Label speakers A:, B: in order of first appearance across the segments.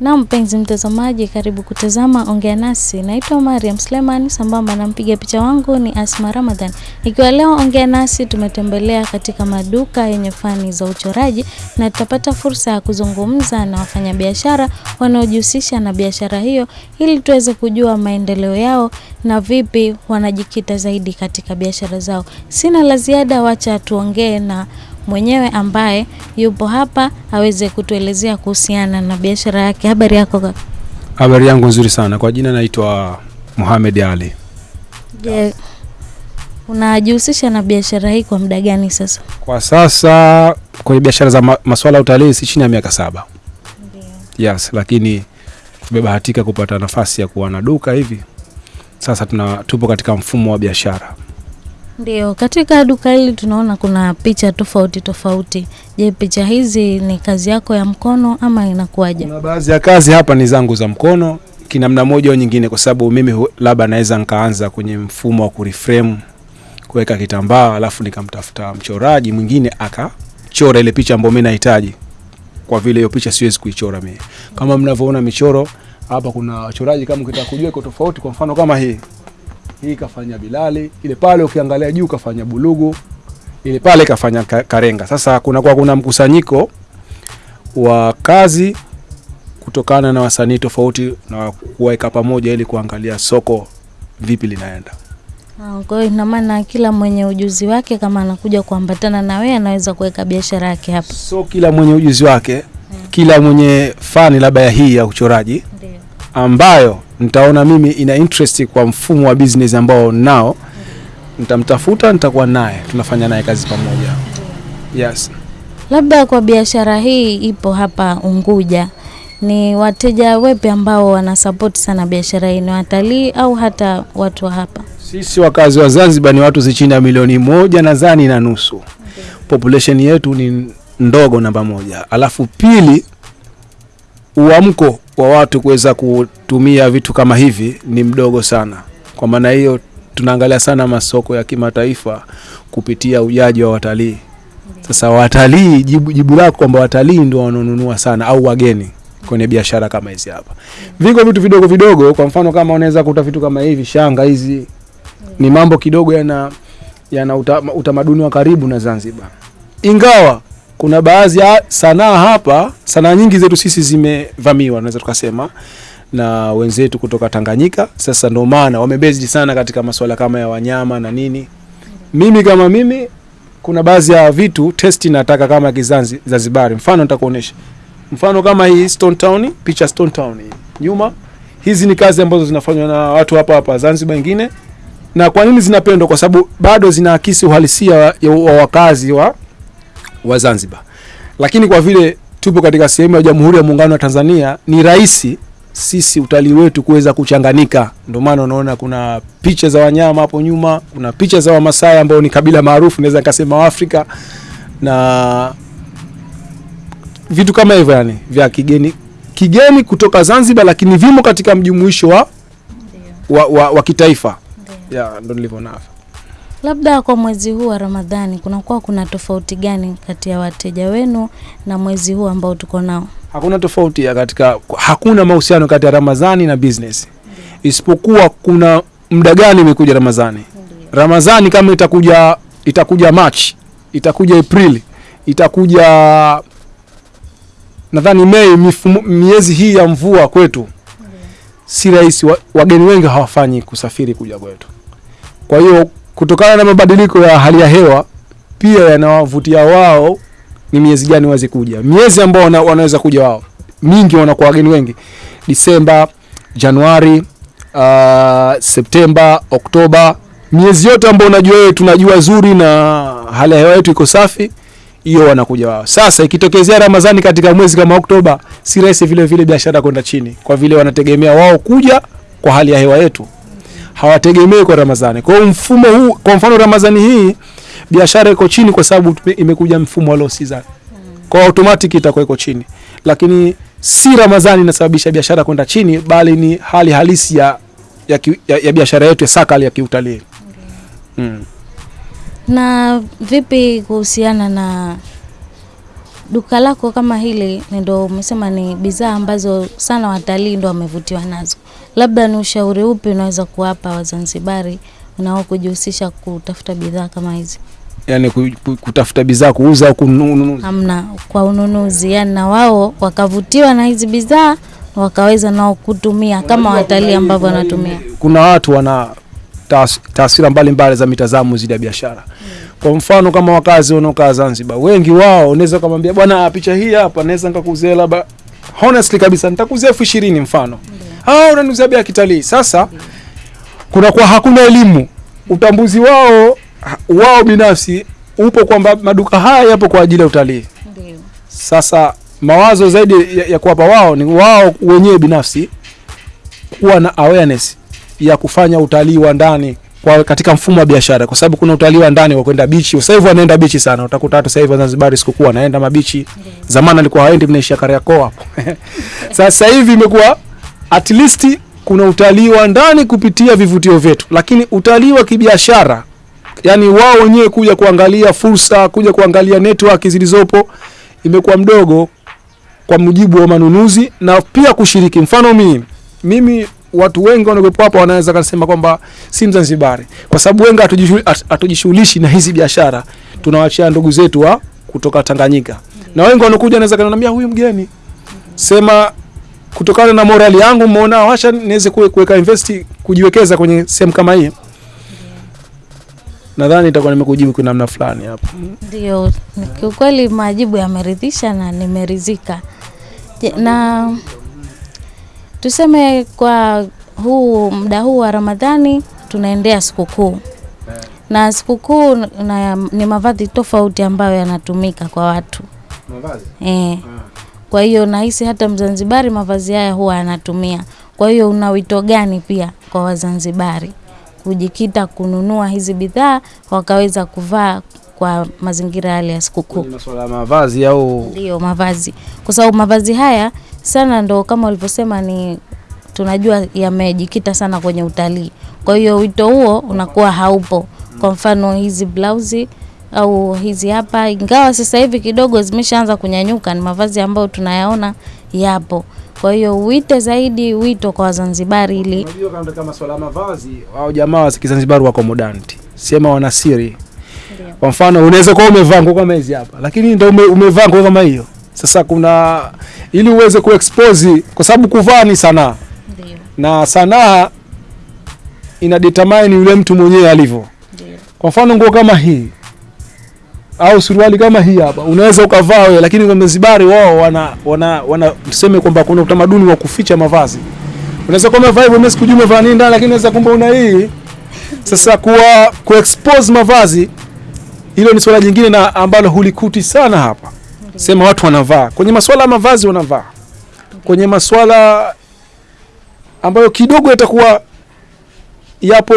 A: Na mpenzi mtazamaji, karibu kutazama Ongea Nasi. Naitwa Mariam Sleman, sambamba na mpiga picha wangu ni Asma Ramadhan. Ikiwa leo Ongea Nasi tumetembelea katika maduka yenye fani za uchoraji na tutapata fursa ya kuzungumza na wafanyabiashara wanaojihusisha na biashara hiyo ili tuweze kujua maendeleo yao na vipi wanajikita zaidi katika biashara zao. Sina la ziada, wacha tuongee na mwenyewe ambaye yupo hapa aweze kutuelezea kuhusiana na biashara yake. Habari yako kaka?
B: Habari yangu nzuri sana. Kwa jina naitwa Mohamed Ali.
A: Je, unajihusisha na biashara hii kwa muda gani sasa?
B: Kwa sasa kwenye biashara za ma masuala ya utalii si chini ya miaka saba. Ndiyo. Yes, lakini tumebahatika kupata nafasi ya kuwa na duka hivi. Sasa tuna tupo katika mfumo wa biashara.
A: Ndio, katika duka hili tunaona kuna picha tofauti tofauti. Je, picha hizi ni kazi yako ya mkono ama inakuwaje?
B: Kuna baadhi ya kazi hapa ni zangu za mkono kinamna moja au nyingine, kwa sababu mimi labda naweza nikaanza kwenye mfumo wa kureframe, kuweka kitambaa, alafu nikamtafuta mchoraji mwingine akachora ile picha ambayo mimi nahitaji, kwa vile hiyo picha siwezi kuichora mimi. Kama mnavyoona michoro hapa, kuna wachoraji kama ukitaka kujua iko tofauti. Kwa mfano kama hii hii kafanya Bilali, ile pale ukiangalia juu kafanya Bulugu, ile pale kafanya Karenga. Sasa kuna kwa kuna mkusanyiko wa kazi kutokana na wasanii tofauti na kuweka pamoja ili kuangalia soko vipi linaenda.
A: Ah, Kwa hiyo ina maana kila mwenye ujuzi wake kama anakuja kuambatana na wewe anaweza kuweka biashara yake hapa.
B: So kila mwenye ujuzi wake, kila mwenye fani labda ya hii ya uchoraji
A: Ndio.
B: Ambayo nitaona mimi ina interest kwa mfumo wa business ambao nao, nitamtafuta, nitakuwa naye, tunafanya naye kazi pamoja. Yes.
A: Labda kwa biashara hii ipo hapa Unguja, ni wateja wepi ambao wanasapoti sana biashara hii? Ni watalii au hata watu wa hapa?
B: Sisi wakazi wa Zanzibar ni watu zichini ya milioni moja nadhani na nusu. Okay. Population yetu ni ndogo, namba moja. Alafu pili, uamko wa watu kuweza kutumia vitu kama hivi ni mdogo sana. Kwa maana hiyo tunaangalia sana masoko ya kimataifa kupitia ujaji wa watalii. Sasa watalii, jibu, jibu lako kwamba watalii ndio wanaonunua sana au wageni kwenye biashara kama hizi hapa. Viko vitu vidogo vidogo, kwa mfano kama unaweza kuta vitu kama hivi, shanga hizi ni mambo kidogo yana yana uta, utamaduni wa karibu na Zanzibar, ingawa kuna baadhi ya sanaa hapa, sanaa nyingi zetu sisi zimevamiwa, naweza tukasema na wenzetu kutoka Tanganyika. Sasa ndio maana wamebezi sana katika masuala kama ya wanyama na nini. Mimi kama mimi, kuna baadhi ya vitu testi nataka kama kizanzi Zanzibar, Mfano nitakuonesha mfano kama hii Stone Town, picha Stone Town nyuma. Hizi ni kazi ambazo zinafanywa na watu hapa hapa Zanzibar wengine na kwa nini zinapendwa? Kwa sababu bado zinaakisi uhalisia wa, wa wakazi wa, wa Zanzibar. Lakini kwa vile tupo katika sehemu ya Jamhuri ya Muungano wa Tanzania, ni rahisi sisi utalii wetu kuweza kuchanganika. Ndio maana unaona kuna picha za wanyama hapo nyuma, kuna picha za Wamasai ambao ni kabila maarufu, naweza nikasema Waafrika, na vitu kama hivyo, yani vya kigeni kigeni kutoka Zanzibar, lakini vimo katika mjumuisho wa, wa, wa, wa kitaifa ya ndo nilivyo navyo.
A: Labda kwa mwezi huu wa Ramadhani kunakuwa kuna tofauti gani kati ya wateja wenu na mwezi huu ambao tuko nao?
B: Hakuna tofauti ya katika, hakuna mahusiano kati ya Ramadhani na business, isipokuwa kuna muda gani imekuja Ramadhani. Ramadhani kama itakuja itakuja March, itakuja april itakuja nadhani Mei, miezi hii ya mvua kwetu si rahisi, wa- wageni wengi hawafanyi kusafiri kuja kwetu. Kwa hiyo kutokana na mabadiliko ya hali ya hewa pia yanawavutia wao ni miezi gani waweze kuja. Miezi ambao wana, wanaweza kuja wao mingi wanakuwa wageni wengi Disemba, Januari, uh, Septemba, Oktoba, miezi yote ambayo unajua wewe tunajua zuri na hali ya hewa yetu iko safi, hiyo wanakuja wao. Sasa ikitokezea Ramadhani katika mwezi kama Oktoba, si rahisi vile vile biashara kwenda chini, kwa vile wanategemea wao kuja kwa hali ya hewa yetu, hawategemei kwa Ramadhani. Kwa hiyo mfumo huu, kwa mfano Ramadhani hii biashara iko chini kwa sababu imekuja mfumo wa low season, kwa automatic itakuwa iko chini, lakini si Ramadhani inasababisha biashara kwenda chini, bali ni hali halisi ya ya, ya, ya biashara yetu ya sakali ya kiutalii Okay. mm.
A: Na vipi kuhusiana na duka lako kama hili ndio umesema ni bidhaa ambazo sana watalii ndo wamevutiwa nazo, labda ni ushauri upi unaweza kuwapa Wazanzibari unao kujihusisha kutafuta bidhaa kama hizi?
B: yani ku- ku- kutafuta bidhaa kuuza au kununua?
A: Hamna. Kwa ununuzi, yani na wao wakavutiwa na hizi bidhaa wakaweza nao kutumia kama watalii ambavyo wanatumia.
B: kuna watu wana tas- taswira mbalimbali za mitazamo zidi ya biashara. Kwa mfano kama wakazi wanaokaa Zanzibar wengi wao unaweza ukamwambia bwana picha hii hapa naweza nikakuuzia labda. Honestly kabisa nitakuuzia elfu ishirini mfano ah unaniuzia bei ya kitalii. Sasa kunakuwa hakuna elimu. Utambuzi wao wao binafsi upo kwamba maduka haya yapo kwa ajili ya utalii. Sasa mawazo zaidi ya, ya kuwapa wao ni wao wenyewe binafsi kuwa na awareness ya kufanya utalii wa ndani kwa katika mfumo wa biashara, kwa sababu kuna utalii wa ndani wa kwenda bichi. Sasa hivi wanaenda bichi sana, utakuta hata sasa hivi Wazanzibari sikukuu wanaenda mabichi. Zamani alikuwa haendi, mnaishia Kariakoo hapo. Sasa hivi imekuwa at least kuna utalii wa ndani kupitia vivutio vyetu, lakini utalii wa kibiashara, yani wao wenyewe kuja kuangalia fursa, kuja kuangalia network zilizopo imekuwa mdogo kwa mujibu wa manunuzi na pia kushiriki. Mfano mimi mimi watu wengi wanaokuwepo hapa wanaweza kusema kwamba si Mzanzibari, kwa sababu wengi hatujishughulishi hat- hatujishughulishi na hizi biashara, tunawachia ndugu zetu wa kutoka Tanganyika, na wengi wanakuja wanaweza kaniambia huyu mgeni, sema kutokana na morali yangu mmeona, wacha niweze kuwe- kuweka invest kujiwekeza kwenye sehemu kama hii. Nadhani itakuwa nimekujibu kwa namna fulani hapo.
A: Ndio, kiukweli majibu yameridhisha na nimeridhika. Na tuseme kwa huu muda huu wa Ramadhani tunaendea sikukuu na sikukuu na ni mavazi tofauti ambayo yanatumika kwa watu mavazi eh. Kwa hiyo nahisi hata Mzanzibari mavazi haya huwa anatumia. Kwa hiyo una wito gani pia kwa Wazanzibari kujikita kununua hizi bidhaa wakaweza kuvaa kwa mazingira yale ya sikukuu?
B: Masuala ya mavazi au
A: Ndio mavazi, kwa sababu mavazi haya sana ndo kama ulivyosema, ni tunajua yamejikita sana kwenye utalii. Kwa hiyo wito huo unakuwa haupo. Kwa mfano hizi blausi au hizi hapa, ingawa sasa hivi kidogo zimeshaanza kunyanyuka, ni mavazi ambayo tunayaona yapo. Kwa hiyo uite zaidi wito kwa Wazanzibari ili
B: Unajua kama swala mavazi au jamaa wa Kizanzibari wako modanti, sema wana siri. Kwa mfano unaweza kuwa umevaa nguo kama hizi hapa, lakini ndio ume, umevaa nguo kama hiyo. Sasa kuna ili uweze kuexpose, kwa sababu kuvaa ni sanaa
A: ndio
B: na sanaa ina determine yule mtu mwenyewe alivyo. Kwa mfano nguo kama hii au suruali kama hii hapa unaweza ukavaa wewe, lakini Wazanzibari wao wana wana, wana tuseme kwamba kuna utamaduni wa kuficha mavazi. Unaweza kuwa umevaa hivyo, mimi sikujua umevaa nini ndani, lakini unaweza kumbe una hii. Sasa kuwa kuexpose mavazi, hilo ni swala jingine na ambalo hulikuti sana hapa. Sema watu wanavaa kwenye masuala ya mavazi, wanavaa kwenye masuala ambayo kidogo yatakuwa yapo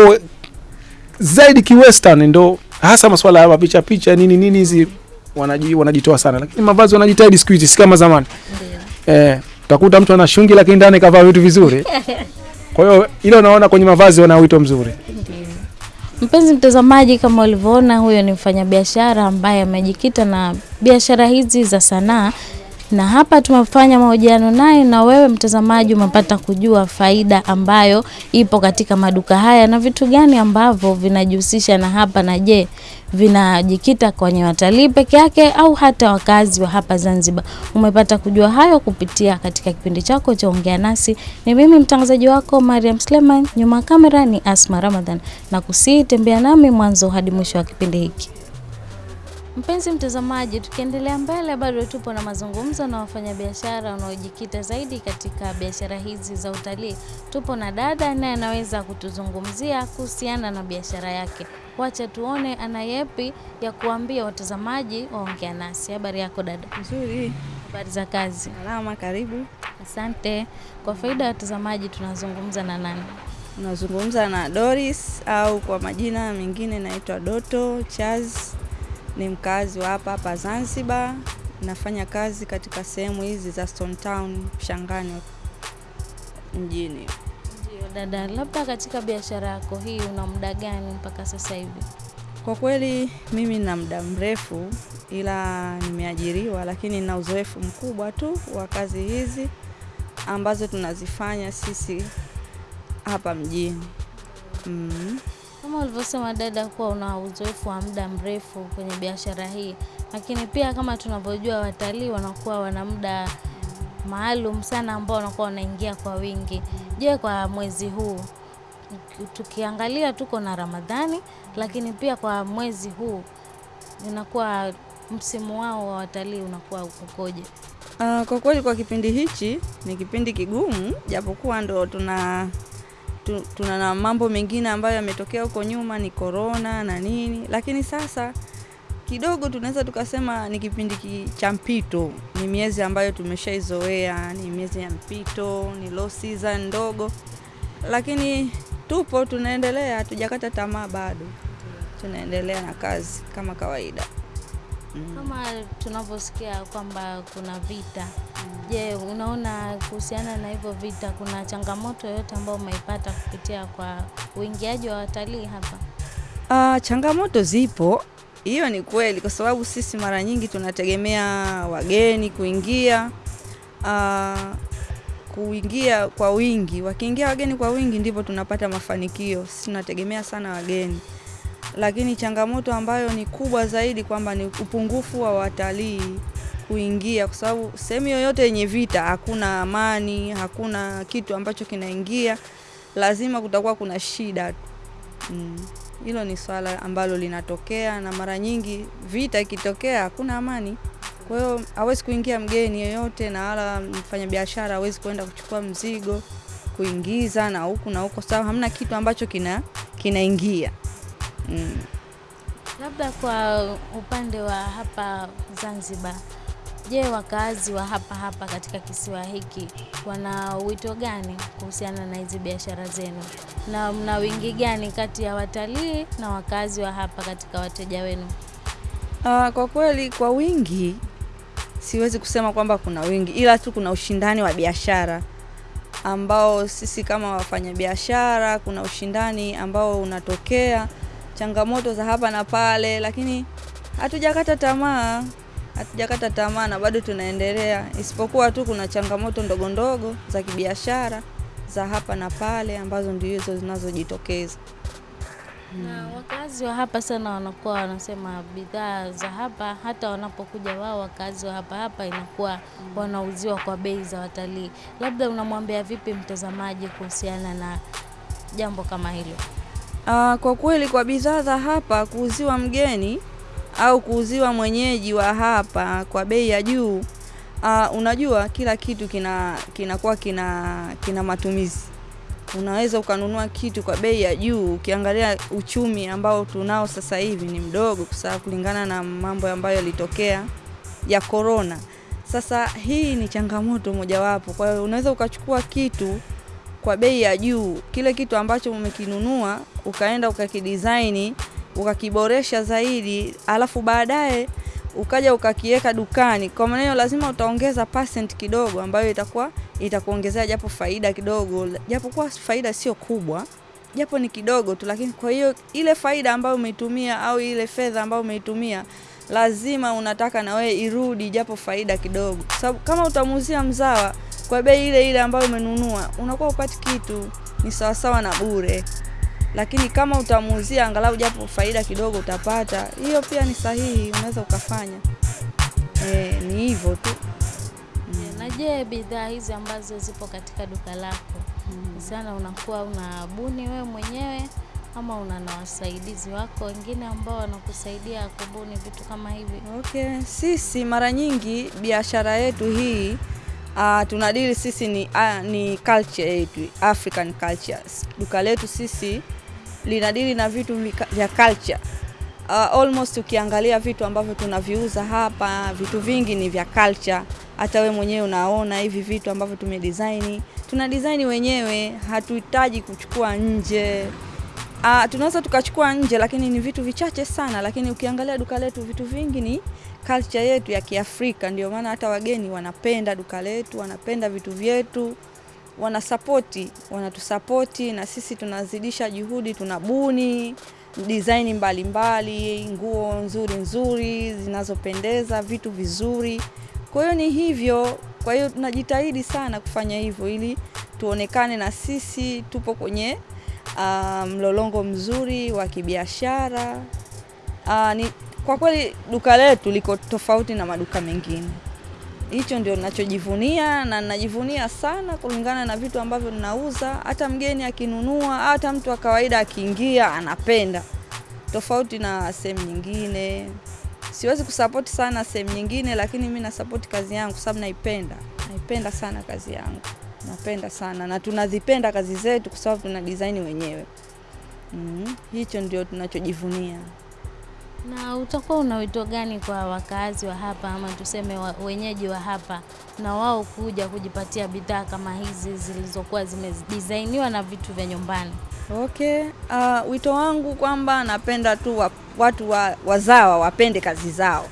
B: zaidi kiwestern, ndo hasa masuala ya mapicha picha nini nini hizi wanaji, wanajitoa sana, lakini mavazi wanajitahidi siku hizi, si kama zamani. Eh, utakuta mtu ana shungi lakini ndani kavaa vitu vizuri. Kwa hiyo ile unaona kwenye mavazi wana wito mzuri.
A: Mpenzi mtazamaji, kama ulivyoona, huyo ni mfanyabiashara ambaye amejikita na biashara hizi za sanaa, na hapa tumefanya mahojiano naye, na wewe mtazamaji umepata kujua faida ambayo ipo katika maduka haya na vitu gani ambavyo vinajihusisha na hapa, na je, vinajikita kwenye watalii peke yake au hata wakazi wa hapa Zanzibar. Umepata kujua hayo kupitia katika kipindi chako cha Ongea Nasi. Ni mimi mtangazaji wako Mariam Sleman, nyuma kamera ni Asma Ramadhan, na kusii tembea nami mwanzo hadi mwisho wa kipindi hiki. Mpenzi mtazamaji, tukiendelea mbele, bado tupo na mazungumzo na wafanyabiashara wanaojikita zaidi katika biashara hizi za utalii. Tupo na dada naye anaweza kutuzungumzia kuhusiana na biashara yake. Wacha tuone ana yepi ya kuambia watazamaji waongea nasi. Habari yako dada?
C: Nzuri,
A: Habari za kazi?
C: salama, karibu.
A: Asante. Kwa faida ya watazamaji, tunazungumza na nani?
C: Unazungumza na Doris au kwa majina mengine naitwa Doto Chaz. Ni mkazi wa hapa hapa Zanzibar. Nafanya kazi katika sehemu hizi za Stone Town Shangani mjini.
A: Ndio dada, labda katika biashara yako hii una muda gani mpaka sasa hivi?
C: Kwa kweli mimi na muda mrefu, ila nimeajiriwa, lakini na uzoefu mkubwa tu wa kazi hizi ambazo tunazifanya sisi hapa mjini. Mm.
A: Kama ulivyosema dada, kuwa una uzoefu wa muda mrefu kwenye biashara hii, lakini pia kama tunavyojua watalii wanakuwa wana muda maalum sana ambao wanakuwa wanaingia kwa wingi. Je, kwa mwezi huu tukiangalia tuko na Ramadhani, lakini pia kwa mwezi huu inakuwa msimu wao wa watalii unakuwa ukoje?
C: Uh, kwa kweli kwa kipindi hichi ni kipindi kigumu, japokuwa ndo tuna tu, tuna na mambo mengine ambayo yametokea huko nyuma ni korona na nini, lakini sasa kidogo tunaweza tukasema ni kipindi cha mpito. Ni miezi ambayo tumeshaizoea, ni miezi ya mpito, ni low season ndogo, lakini tupo, tunaendelea, hatujakata tamaa bado, tunaendelea na kazi kama kawaida. Mm.
A: Kama tunavyosikia kwamba kuna vita, je, unaona kuhusiana na hivyo vita, kuna changamoto yoyote ambayo umeipata kupitia kwa uingiaji wa watalii hapa?
C: Uh, changamoto zipo, hiyo ni kweli, kwa sababu sisi mara nyingi tunategemea wageni kuingia uh, kuingia kwa wingi. Wakiingia wageni kwa wingi, ndipo tunapata mafanikio. Sisi tunategemea sana wageni, lakini changamoto ambayo ni kubwa zaidi kwamba ni upungufu wa watalii kuingia, kwa sababu sehemu yoyote yenye vita hakuna amani, hakuna kitu ambacho kinaingia, lazima kutakuwa kuna shida. Mm. Hilo ni swala ambalo linatokea na mara nyingi vita ikitokea hakuna amani. Kwa hiyo hawezi kuingia mgeni yoyote na wala mfanyabiashara hawezi kuenda kuchukua mzigo kuingiza na huku na huko, sababu hamna kitu ambacho kina kinaingia. Mm.
A: Labda kwa upande wa hapa Zanzibar, je, wakaazi wa hapa hapa katika kisiwa hiki wana wito gani kuhusiana na hizi biashara zenu, na mna wingi gani kati ya watalii na wakaazi wa hapa katika wateja wenu?
C: Ah, kwa kweli kwa wingi siwezi kusema kwamba kuna wingi, ila tu kuna ushindani wa biashara ambao sisi kama wafanyabiashara, kuna ushindani ambao unatokea, changamoto za hapa na pale, lakini hatujakata tamaa, hatujakata tamaa na bado tunaendelea, isipokuwa tu kuna changamoto ndogo ndogo za kibiashara za hapa na pale ambazo ndio hizo zinazojitokeza.
A: Na wakazi wa hapa sana wanakuwa wanasema bidhaa za hapa, hata wanapokuja wao wakazi wa hapa hapa inakuwa wanauziwa kwa bei za watalii. Labda unamwambia vipi mtazamaji kuhusiana na jambo kama hilo?
C: Ah, kwa kweli kwa bidhaa za hapa kuuziwa mgeni au kuuziwa mwenyeji wa hapa kwa bei ya juu, uh, unajua kila kitu kina kinakuwa kina kina matumizi. Unaweza ukanunua kitu kwa bei ya juu, ukiangalia uchumi ambao tunao sasa hivi ni mdogo, kwa kulingana na mambo ambayo yalitokea ya korona. Sasa hii ni changamoto mojawapo. Kwa hiyo unaweza ukachukua kitu kwa bei ya juu, kile kitu ambacho umekinunua ukaenda ukakidesign ukakiboresha zaidi, alafu baadaye ukaja ukakiweka dukani. Kwa maana lazima utaongeza percent kidogo, ambayo itakuwa itakuongezea japo faida kidogo, japokuwa faida sio kubwa, japo ni kidogo tu, lakini kwa hiyo ile faida ambayo umeitumia au ile fedha ambayo umeitumia lazima unataka na wewe irudi japo faida kidogo, kwa sababu kama utamuuzia mzawa kwa bei ile ile ambayo umenunua, unakuwa upati kitu, ni sawasawa na bure. Lakini kama utamuuzia angalau japo faida kidogo utapata, hiyo pia ni sahihi, unaweza ukafanya. E, ni hivyo tu. Mm.
A: Na je, bidhaa hizi ambazo zipo katika duka lako mm. sana unakuwa unabuni wewe mwenyewe ama una na wasaidizi wako wengine ambao wanakusaidia kubuni vitu kama hivi?
C: Okay, sisi mara nyingi biashara yetu hii uh, tunadili sisi ni, uh, ni culture yetu African cultures. Duka letu sisi linadili na vitu vya culture. Uh, almost ukiangalia vitu ambavyo tunaviuza hapa, vitu vingi ni vya culture. Hata we mwenyewe unaona hivi vitu ambavyo tumedesign, tuna design wenyewe, hatuhitaji kuchukua nje. Uh, tunaweza tukachukua nje lakini ni vitu vichache sana, lakini ukiangalia duka letu vitu vingi ni culture yetu ya Kiafrika. Ndio maana hata wageni wanapenda duka letu, wanapenda vitu vyetu, wanasapoti, wanatusapoti na sisi tunazidisha juhudi, tunabuni design mbalimbali, nguo nzuri nzuri zinazopendeza, vitu vizuri. Kwa hiyo ni hivyo, kwa hiyo tunajitahidi sana kufanya hivyo ili tuonekane na sisi tupo kwenye uh, mlolongo mzuri wa kibiashara. Uh, ni kwa kweli duka letu liko tofauti na maduka mengine. Hicho ndio ninachojivunia na ninajivunia sana kulingana na vitu ambavyo ninauza. Hata mgeni akinunua, hata mtu wa kawaida akiingia anapenda, tofauti na sehemu nyingine. Siwezi kusapoti sana sehemu nyingine, lakini mi nasapoti kazi yangu sababu naipenda, naipenda sana kazi yangu, napenda sana na tunazipenda kazi zetu kwa sababu tuna design wenyewe. Mm, hicho ndio tunachojivunia.
A: Na utakuwa una wito gani kwa wakazi wa hapa ama tuseme wa, wenyeji wa hapa na wao kuja kujipatia bidhaa kama hizi zilizokuwa zimedesainiwa na vitu vya nyumbani?
C: Okay, uh, wito wangu kwamba napenda tu wa, watu wa, wazawa wapende kazi zao,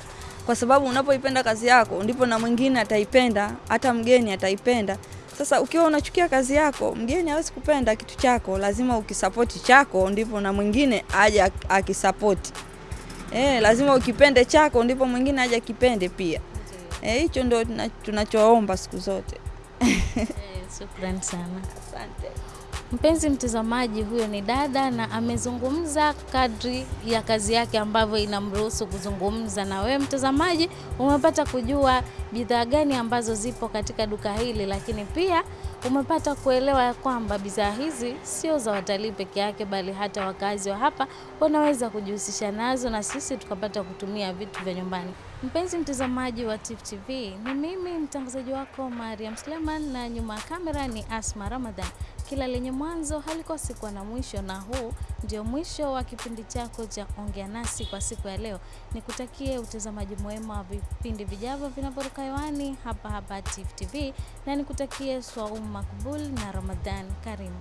C: kwa sababu unapoipenda kazi yako ndipo na mwingine ataipenda, hata mgeni ataipenda. Sasa ukiwa unachukia kazi yako, mgeni hawezi kupenda kitu chako. Lazima ukisapoti chako, ndipo na mwingine aje ak- akisapoti. Eh, lazima ukipende chako, ndipo mwingine aje kipende pia. Eh, hicho ndio tunachoomba siku zote.
A: Eh, Shukrani sana.
C: Asante.
A: Mpenzi mtazamaji, huyo ni dada na amezungumza kadri ya kazi yake ambavyo inamruhusu kuzungumza. Na wewe mtazamaji, umepata kujua bidhaa gani ambazo zipo katika duka hili, lakini pia umepata kuelewa ya kwamba bidhaa hizi sio za watalii peke yake, bali hata wakazi wa hapa wanaweza kujihusisha nazo, na sisi tukapata kutumia vitu vya nyumbani. Mpenzi mtazamaji wa Tifu TV, ni mimi mtangazaji wako Mariam Sleman na nyuma ya kamera ni Asma Ramadhan. Kila lenye mwanzo halikosi kuwa na mwisho, na huu ndio mwisho wa kipindi chako cha Ongea Nasi kwa siku ya leo. Nikutakie utazamaji mwema wa vipindi vijavyo vinavyoruka hewani hapa hapa Tifu TV, na nikutakie swaumu makbul na Ramadhan karimu.